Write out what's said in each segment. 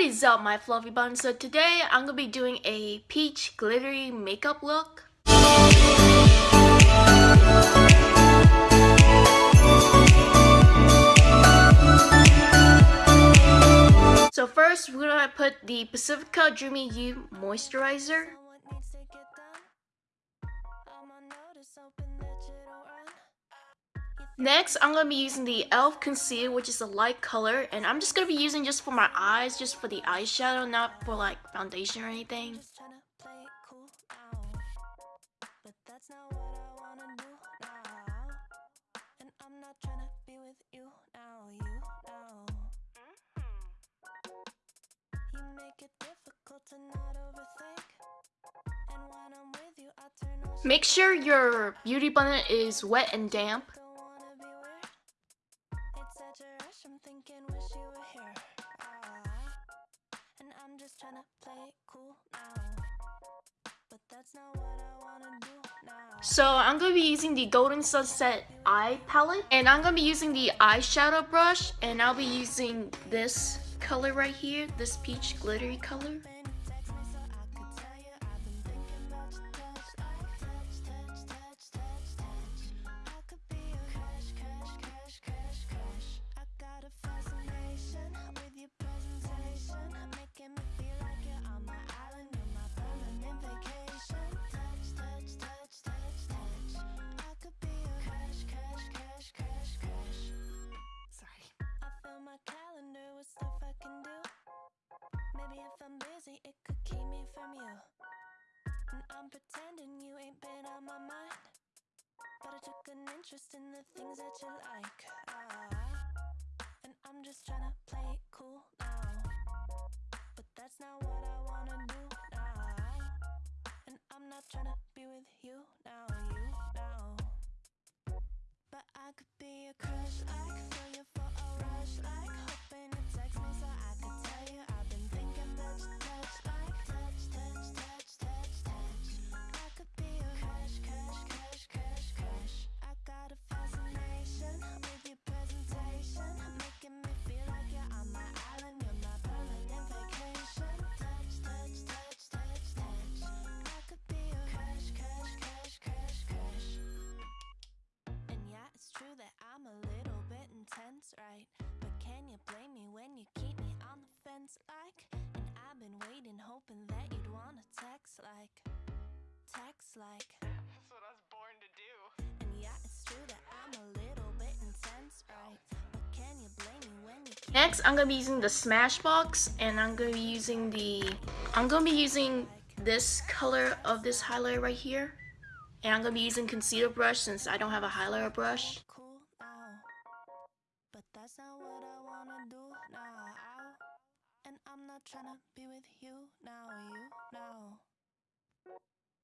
What is up my fluffy buns? So today I'm gonna be doing a peach glittery makeup look. So first we're gonna put the Pacifica Dreamy Youth Moisturizer. Next, I'm going to be using the e.l.f. Concealer, which is a light color. And I'm just going to be using just for my eyes, just for the eyeshadow, not for like foundation or anything. Make sure your beauty blender is wet and damp. So I'm gonna be using the Golden Sunset Eye Palette And I'm gonna be using the eyeshadow brush And I'll be using this color right here This peach glittery color pretending you ain't been on my mind. But I took an interest in the things that you like on the fence like And I've been waiting hoping that you'd wanna text like Text like. That's what I was born to do. And yeah, it's true that I'm a little bit intense, right? But can you blame me when you Next, I'm gonna be using the Smashbox And I'm gonna be using the I'm gonna be using this color of this highlighter right here. And I'm going to be using concealer brush since I don't have a highlighter brush. I'm not trying to be with you now, you.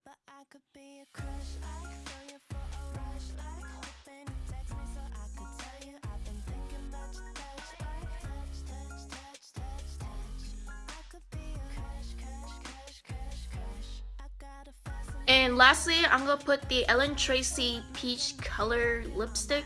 But I could be a crush, like feel you for a rush, like hoping you text me so I could tell you I've been thinking about touch, like touch, touch, touch, touch, touch. I could be a crush, crush, crush, crush, crush. I got a fascination. And lastly, I'm gonna put the Ellen Tracy Peach Color Lipstick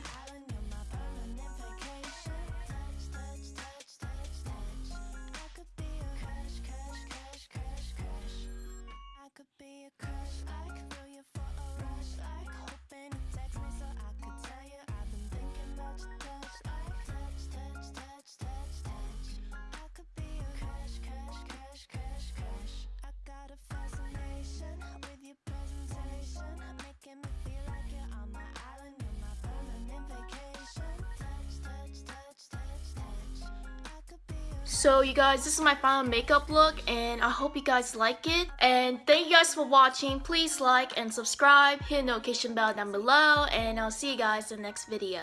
So you guys, this is my final makeup look and I hope you guys like it. And thank you guys for watching. Please like and subscribe, hit the notification bell down below, and I'll see you guys in the next video.